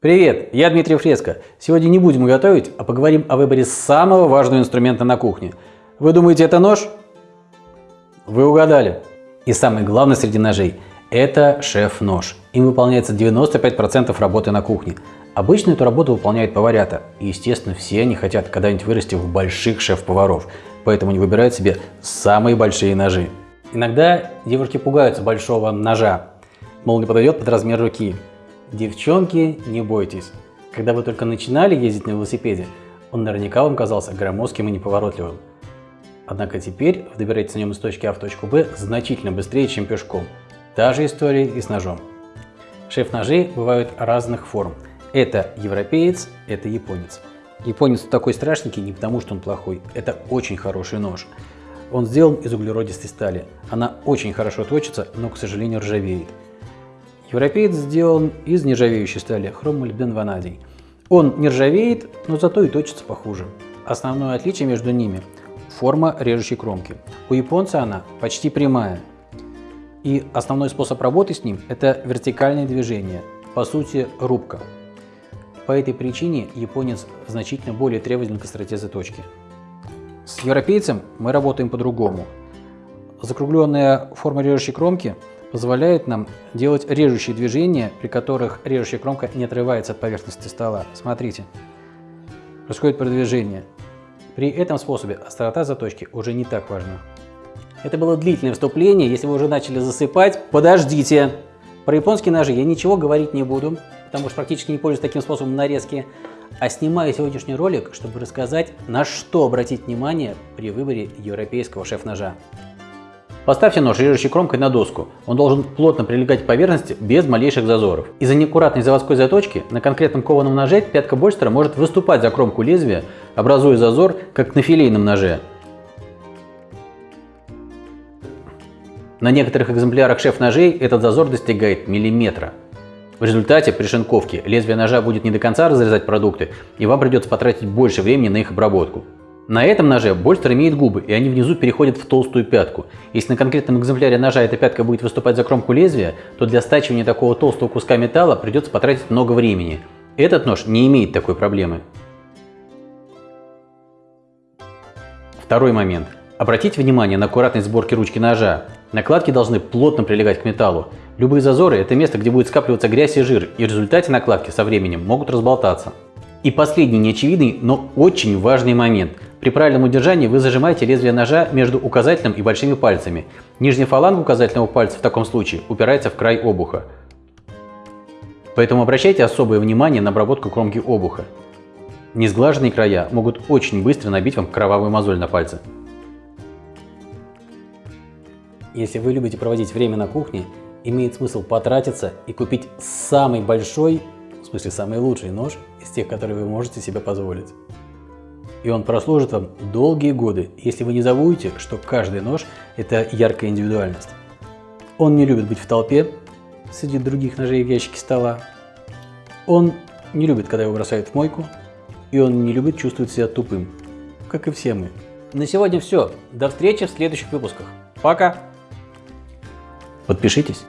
Привет, я Дмитрий Фреско. Сегодня не будем готовить, а поговорим о выборе самого важного инструмента на кухне. Вы думаете, это нож? Вы угадали. И самый главный среди ножей – это шеф-нож. Им выполняется 95% работы на кухне. Обычно эту работу выполняют поварята. И, естественно, все они хотят когда-нибудь вырасти в больших шеф-поваров. Поэтому они выбирают себе самые большие ножи. Иногда девушки пугаются большого ножа. Мол, не подойдет под размер руки. Девчонки, не бойтесь. Когда вы только начинали ездить на велосипеде, он наверняка вам казался громоздким и неповоротливым. Однако теперь вы добираетесь на нем из точки А в точку Б значительно быстрее, чем пешком. Та же история и с ножом. Шеф-ножи бывают разных форм. Это европеец, это японец. Японец такой страшненький не потому, что он плохой. Это очень хороший нож. Он сделан из углеродистой стали. Она очень хорошо точится, но, к сожалению, ржавеет. Европеец сделан из нержавеющей стали, хромолибден ванадий. Он не ржавеет, но зато и точится похуже. Основное отличие между ними – форма режущей кромки. У японца она почти прямая. И основной способ работы с ним – это вертикальное движение, по сути рубка. По этой причине японец значительно более требователен к остроте заточки. С европейцем мы работаем по-другому. Закругленная форма режущей кромки – позволяет нам делать режущие движения, при которых режущая кромка не отрывается от поверхности стола. Смотрите, происходит продвижение. При этом способе острота заточки уже не так важна. Это было длительное вступление. Если вы уже начали засыпать, подождите. Про японские ножи я ничего говорить не буду, потому что практически не пользуюсь таким способом нарезки. А снимаю сегодняшний ролик, чтобы рассказать, на что обратить внимание при выборе европейского шеф-ножа. Поставьте нож режущей кромкой на доску. Он должен плотно прилегать к поверхности без малейших зазоров. Из-за неаккуратной заводской заточки на конкретном кованом ноже пятка Больстера может выступать за кромку лезвия, образуя зазор, как на филейном ноже. На некоторых экземплярах шеф-ножей этот зазор достигает миллиметра. В результате при шинковке лезвие ножа будет не до конца разрезать продукты, и вам придется потратить больше времени на их обработку. На этом ноже больстер имеет губы, и они внизу переходят в толстую пятку. Если на конкретном экземпляре ножа эта пятка будет выступать за кромку лезвия, то для стачивания такого толстого куска металла придется потратить много времени. Этот нож не имеет такой проблемы. Второй момент. Обратите внимание на аккуратность сборки ручки ножа. Накладки должны плотно прилегать к металлу. Любые зазоры – это место, где будет скапливаться грязь и жир, и в результате накладки со временем могут разболтаться. И последний неочевидный, но очень важный момент – при правильном удержании вы зажимаете лезвие ножа между указательным и большими пальцами. Нижняя фаланга указательного пальца в таком случае упирается в край обуха. Поэтому обращайте особое внимание на обработку кромки обуха. Несглаженные края могут очень быстро набить вам кровавую мозоль на пальце. Если вы любите проводить время на кухне, имеет смысл потратиться и купить самый большой, в смысле самый лучший нож из тех, которые вы можете себе позволить и он прослужит вам долгие годы, если вы не забудете, что каждый нож – это яркая индивидуальность. Он не любит быть в толпе среди других ножей в ящике стола. Он не любит, когда его бросают в мойку. И он не любит чувствовать себя тупым, как и все мы. На сегодня все. До встречи в следующих выпусках. Пока! Подпишитесь.